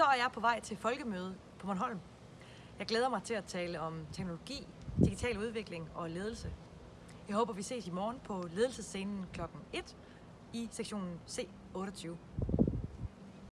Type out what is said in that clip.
Så er jeg på vej til folkemøde på Bornholm. Jeg glæder mig til at tale om teknologi, digital udvikling og ledelse. Jeg håber, vi ses i morgen på ledelsesscenen kl. 1 i sektionen C28.